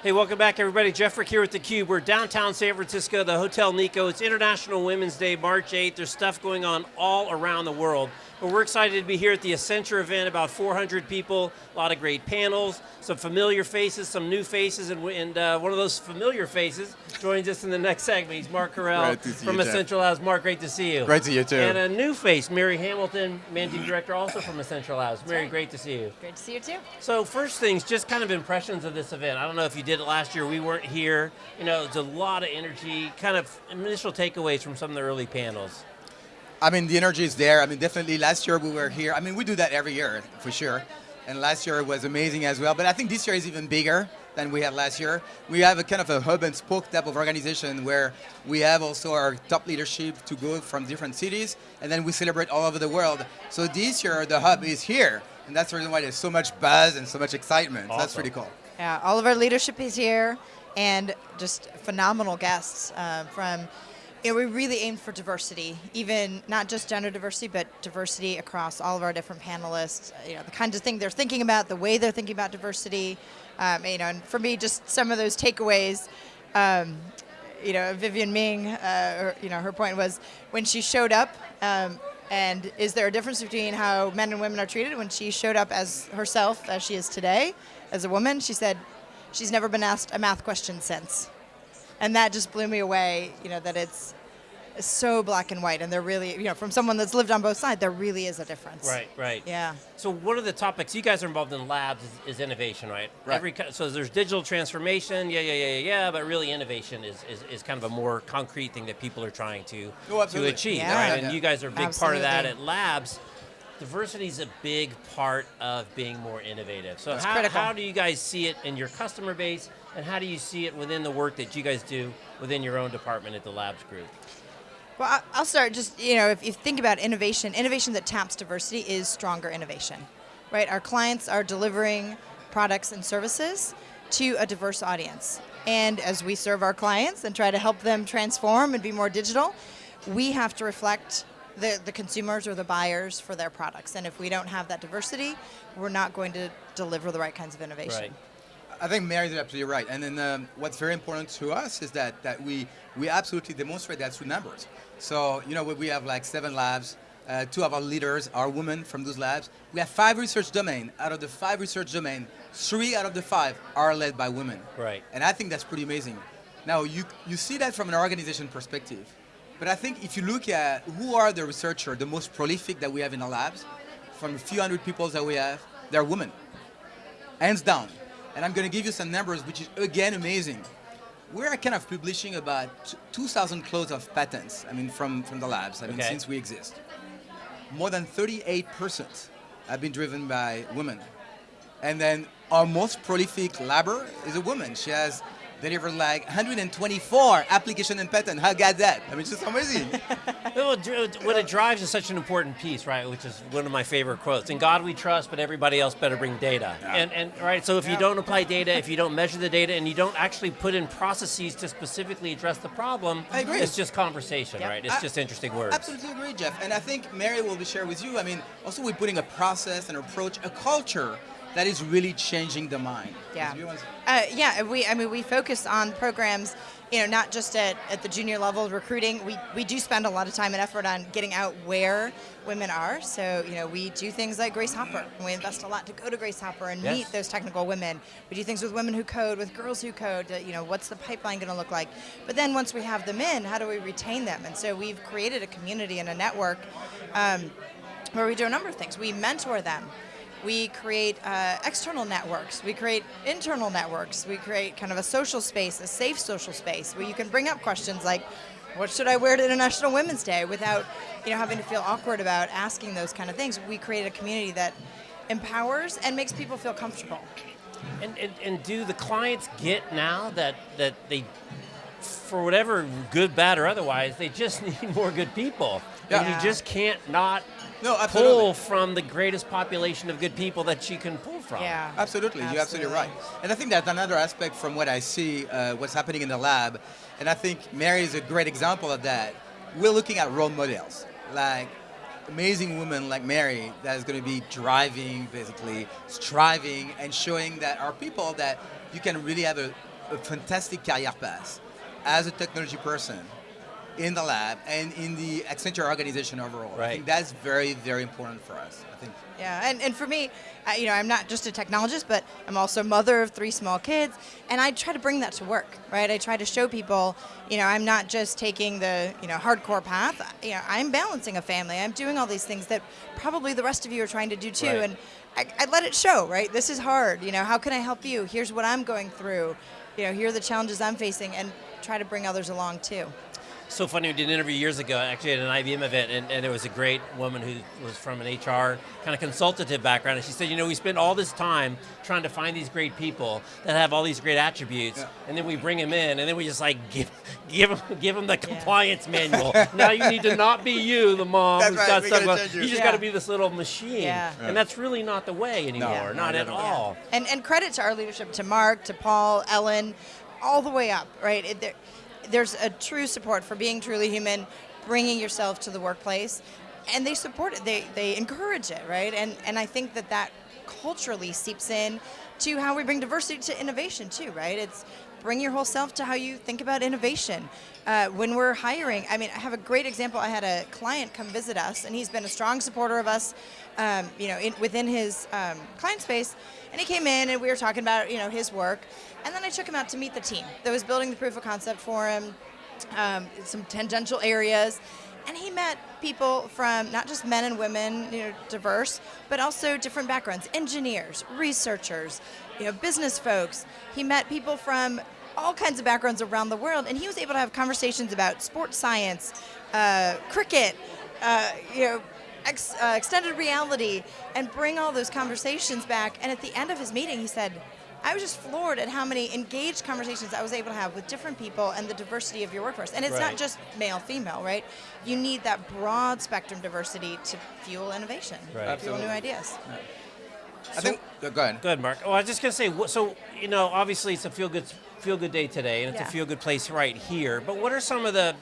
Hey, welcome back everybody. Jeff Frick here with theCUBE. We're downtown San Francisco, the Hotel Nikko. It's International Women's Day, March 8th. There's stuff going on all around the world. But we're excited to be here at the Accenture event, about 400 people, a lot of great panels, some familiar faces, some new faces, and, and uh, one of those familiar faces joins us in the next segment. He's Mark Carrel from you, Accenture Labs. Mark, great to see you. Great to see you too. And a new face, Mary Hamilton, Managing Director also from Accenture Labs. Mary, right. great to see you. Great to see you too. So first things, just kind of impressions of this event. I don't know if you did it last year, we weren't here. You know, it's a lot of energy, kind of initial takeaways from some of the early panels. I mean, the energy is there. I mean, definitely last year we were here. I mean, we do that every year, for sure. And last year was amazing as well. But I think this year is even bigger than we had last year. We have a kind of a hub and spoke type of organization where we have also our top leadership to go from different cities, and then we celebrate all over the world. So this year, the hub is here. And that's the reason why there's so much buzz and so much excitement. Awesome. That's pretty cool. Yeah, all of our leadership is here, and just phenomenal guests uh, from you know, we really aimed for diversity, even not just gender diversity, but diversity across all of our different panelists. You know, the kinds of thing they're thinking about, the way they're thinking about diversity. Um, you know, and for me, just some of those takeaways. Um, you know, Vivienne Ming, uh, or, you know, her point was when she showed up. Um, and is there a difference between how men and women are treated when she showed up as herself, as she is today, as a woman? She said she's never been asked a math question since and that just blew me away. You know that it's so black and white, and there really, you know, from someone that's lived on both sides, there really is a difference. Right, right. Yeah. So one of the topics you guys are involved in labs is, is innovation, right? Right. Every, so there's digital transformation, yeah, yeah, yeah, yeah, yeah, but really innovation is, is, is kind of a more concrete thing that people are trying to, Oh, to achieve, Yeah. right? Yeah, And you guys are a big part of that at labs. Diversity is a big part of being more innovative. So That's how, critical. how do you guys see it in your customer base, and how do you see it within the work that you guys do within your own department at the labs group? Well, I'll start just, you know, if you think about innovation, innovation that taps diversity is stronger innovation, right? Our clients are delivering products and services to a diverse audience. And as we serve our clients and try to help them transform and be more digital, we have to reflect the, the consumers or the buyers for their products. And if we don't have that diversity, we're not going to deliver the right kinds of innovation. Right. I think Mary's absolutely right. And then um, what's very important to us is that, that we, we absolutely demonstrate that through numbers. So, you know, we- we have like seven labs, uh, two of our leaders are women from those labs. We have five research domains. Out of the five research domains, three out of the five are led by women. Right. And I think that's pretty amazing. Now, you, you see that from an organization perspective. But I think if you look at who are the researchers, the most prolific that we have in our labs, from a few hundred people that we have, they're women hands down. And I'm going to give you some numbers, which is again amazing. We're kind of publishing about 2,000 clothes of patents. I mean, from from the labs. I mean, Okay. since we exist, more than 38% have been driven by women. And then our most prolific labber is a woman. She has delivered like 124 application and patent. How got that? I mean, it's just amazing. Well, it uh, what it drives is such an important piece, right? Which is one of my favorite quotes. In God we trust, but everybody else better bring data. And, and right, so if you don't apply data, if you don't measure the data, and you don't actually put in processes to specifically address the problem, I agree. it's just conversation, Yep. right? It's I- just interesting words. Absolutely agree, Jeff. And I think Mary will be sharing with you. I mean, also we're putting a process, an approach, a culture that is really changing the mind. Yeah. You want to- Uh, yeah, we I mean we focus on programs, you know, not just at, at the junior level recruiting. We we do spend a lot of time and effort on getting out where women are. So you know we do things like Grace Hopper, we invest a lot to go to Grace Hopper and Yes. meet those technical women. We do things with women who code, with girls who code. You know, what's the pipeline going to look like? But then once we have them in, how do we retain them? And so we've created a community and a network. Um, where we do a number of things. We mentor them. We create uh, external networks. We create internal networks. We create kind of a social space, a safe social space where you can bring up questions like, what should I wear to International Women's Day without, you know, having to feel awkward about asking those kind of things. We create a community that empowers and makes people feel comfortable. And, and, and do the clients get now that, that they, for whatever good, bad, or otherwise, they just need more good people. And Yeah. you just can't not No, absolutely. pull from the greatest population of good people that you can pull from. Yeah. Absolutely, you're absolutely right. And I think that's another aspect from what I see, uh, what's happening in the lab. And I think Mary is a great example of that. We're looking at role models, like amazing women like Mary that is going to be driving, basically striving and showing that our people that you can really have a a fantastic career path as a technology person in the lab and in the Accenture organization overall. I Right. think that's very, very important for us. I think. Yeah, and, and for me, uh, you know, I'm not just a technologist, but I'm also mother of three small kids, and I try to bring that to work, right? I try to show people, you know, I'm not just taking the, you know, hardcore path. You know, I'm balancing a family. I'm doing all these things that probably the rest of you are trying to do too, Right. and I, I let it show, right? This is hard. You know, how can I help you? Here's what I'm going through. You know, here are the challenges I'm facing, and try to bring others along too. So funny, we did an interview years ago, actually at an IBM event, and, and it was a great woman who was from an HR kind of consultative background, and she said, you know, we spend all this time trying to find these great people that have all these great attributes, Yeah. and then we bring them in, and then we just like give, give them, give them the compliance manual. now you need to not be you, the mom That's who's right, got we stuff. gotta going- change you. You just Yeah. got to be this little machine, Yeah. and that's really not the way anymore, No, not not at at all. all. And and credit to our leadership, to Mark, to Paul, Ellen, all the way up, right? It, there, there's a true support for being truly human, bringing yourself to the workplace, and they support it. They they encourage it, right? And and I think that that culturally seeps in to how we bring diversity to innovation too, right? It's bring your whole self to how you think about innovation. Uh, when we're hiring, I mean, I have a great example. I had a client come visit us, and he's been a strong supporter of us, um, you know, in, within his um, client space. And he came in, and we were talking about, you know, his work. And then I took him out to meet the team that was building the proof of concept for him, um, some tangential areas. And he met people from not just men and women, you know, diverse, but also different backgrounds, engineers, researchers, you know, business folks. He met people from all kinds of backgrounds around the world, and he was able to have conversations about sports science, uh, cricket, uh, you know, ex, uh, extended reality, and bring all those conversations back. And at the end of his meeting, he said, I was just floored at how many engaged conversations I was able to have with different people and the diversity of your workforce. And it's Right. not just male, female, right? You need that broad spectrum diversity to fuel innovation, Right. fuel new Absolutely. ideas. I think. uh, Go ahead. Go ahead, Mark. Oh, I was just gonna say, so you know, obviously it's a feel good feel good day today, and it's Yeah. a feel good place right here. But what are some of the,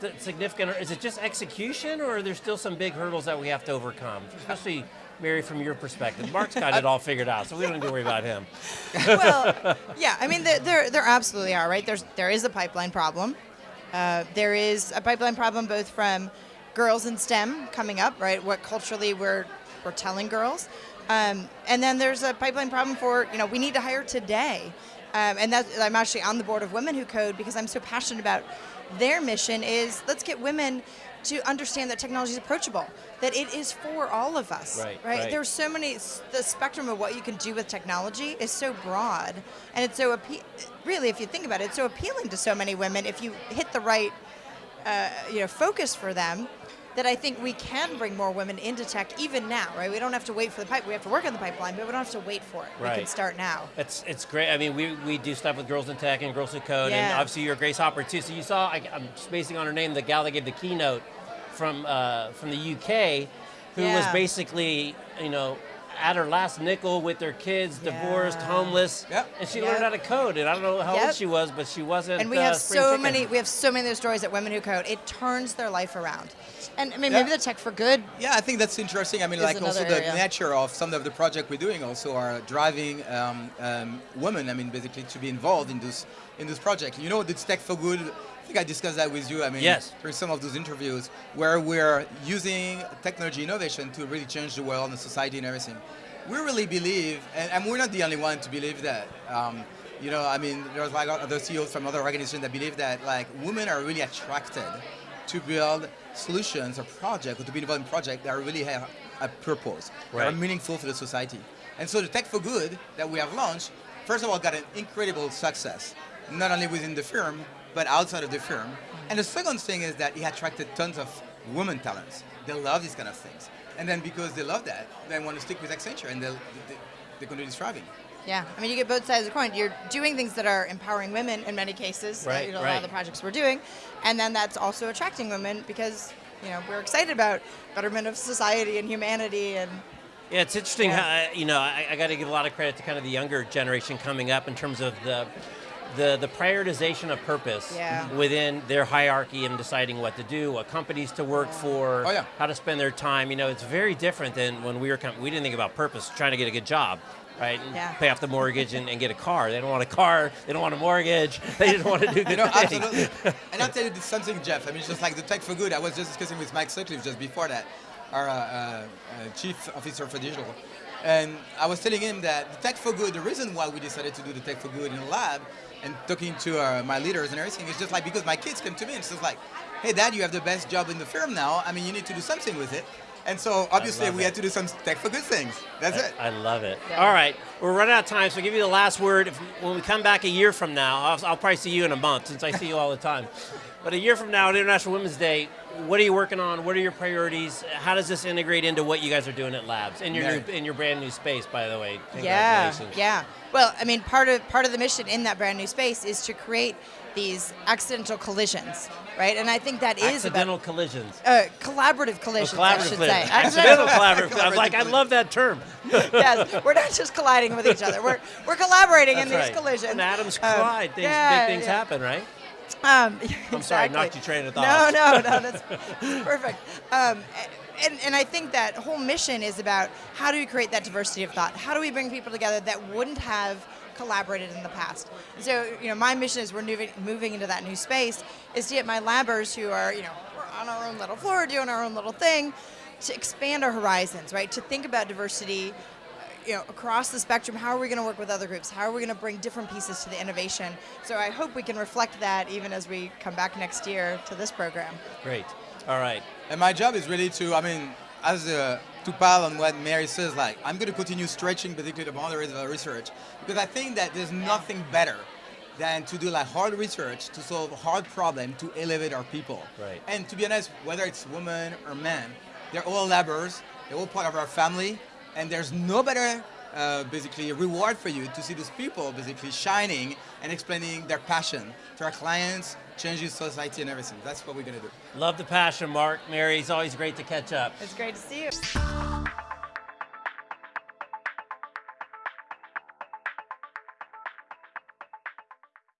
the significant? Is it just execution, or are there still some big hurdles that we have to overcome? Especially, Mary, from your perspective. Mark's got it all figured out, so we don't need to worry about him. well, yeah, I mean, there, there, there absolutely are, right? There's, there is a pipeline problem. Uh, there is a pipeline problem both from girls in STEM coming up, right? What culturally we're, we're telling girls. Um, and then there's a pipeline problem for, you know, we need to hire today. Um, and that's, I'm actually on the board of Women Who Code because I'm so passionate about their mission is let's get women to understand that technology is approachable, that it is for all of us. Right, right? right. There's so many, the spectrum of what you can do with technology is so broad. And it's so, really, if you think about it, it's so appealing to so many women if you hit the right uh, you know, focus for them that I think we can bring more women into tech even now, right? We don't have to wait for the pipe. We have to work on the pipeline, but we don't have to wait for it. We can start now. It's it's great. I mean, we, we do stuff with Girls in Tech and Girls Who Code, and obviously you're Grace Hopper too. So you saw, I, I'm spacing on her name, the gal that gave the keynote from uh, from the UK, who was basically, you know, at her last nickel with her kids, divorced, homeless, Yep. and she Yep. learned how to code. And I don't know how old she was, but she wasn't. And we uh, have spring so chicken. many, we have so many of those stories at Women Who Code. It turns their life around. And I mean, Yeah. maybe the tech for good. Yeah, I think that's interesting. I mean, like also another the area. nature of some of the project we're doing also are driving um, um, women. I mean, basically to be involved in this in this project. You know, this Tech for Good. I think I discussed that with you. I mean, Yes. during some of those interviews where we're using technology innovation to really change the world and the society and everything. We really believe, and, and we're not the only one to believe that. Um, you know, I mean, there's like other CEOs from other organizations that believe that like women are really attracted to build solutions or projects or to be involved in projects that really have a purpose, that are meaningful for the society. And so the Tech for Good that we have launched, first of all, got an incredible success, not only within the firm, but outside of the firm. And the second thing is that it attracted tons of women talents. They love these kind of things. And then because they love that, they want to stick with Accenture and they'll, they, they're going to be thriving. Yeah, I mean, you get both sides of the coin. You're doing things that are empowering women in many cases. uh, Right, you know, A lot of the projects we're doing, and then that's also attracting women because you know we're excited about betterment of society and humanity and Yeah, it's interesting. Yeah. How, you know, I, I got to give a lot of credit to kind of the younger generation coming up in terms of the the the prioritization of purpose Yeah. within their hierarchy and deciding what to do, what companies to work for, Oh, yeah. how to spend their time. You know, it's very different than when we were com- we didn't think about purpose, trying to get a good job. right? And Yeah. pay off the mortgage and, and get a car. They don't want a car. They don't want a mortgage. They just want to do good You know, things. absolutely. and I'll tell you something, Jeff. I mean, it's just like the Tech for Good. I was just discussing with Mike Sutcliffe just before that, our uh, uh, uh, chief officer for digital. And I was telling him that the Tech for Good, the reason why we decided to do the Tech for Good in the lab and talking to uh, my leaders and everything is just like because my kids come to me and it's just like, hey, dad, you have the best job in the firm now. I mean, you need to do something with it. And so obviously we it. had to do some Tech for Good things. That's it. I love it. Yeah. All right, we're running out of time, so I'll give you the last word. If, when we come back a year from now, I'll, I'll probably see you in a month since I see you all the time. But a year from now, at International Women's Day, what are you working on? What are your priorities? How does this integrate into what you guys are doing at Labs in your Mary. new, in your brand new space? By the way, Yeah, yeah. Well, I mean, part of part of the mission in that brand new space is to create these accidental collisions, right? And I think that is Accidental about collisions. uh, collaborative Oh, collisions. I should collisions. say. Accidental collaborative. I'm like, I love that term. yes, we're not just colliding with each other. We're we're collaborating in That's these right. collisions. When atoms Um, collide, things, yeah, big things yeah. happen, right? Um, I'm sorry, I knocked your train of thought. no, no, no, that's perfect. Um, and, and I think that whole mission is about how do we create that diversity of thought? How do we bring people together that wouldn't have collaborated in the past? So, you know, my mission is we're moving, moving into that new space is to get my labbers who are, you know, we're on our own little floor doing our own little thing to expand our horizons, right? To think about diversity you know, across the spectrum, how are we going to work with other groups? How are we going to bring different pieces to the innovation? So I hope we can reflect that even as we come back next year to this program. Great. All right. And my job is really to, I mean, as uh, to pile on what Mary says, like, I'm going to continue stretching basically the boundaries of our research because I think that there's nothing better than to do like hard research to solve hard problem to elevate our people. Right. And to be honest, whether it's women or men, they're all labbers, they're all part of our family, and there's no better uh, basically reward for you to see those people basically shining and explaining their passion to our clients, changing society and everything. That's what we're going to do. Love the passion, Mark. Mary, it's always great to catch up. It's great to see you.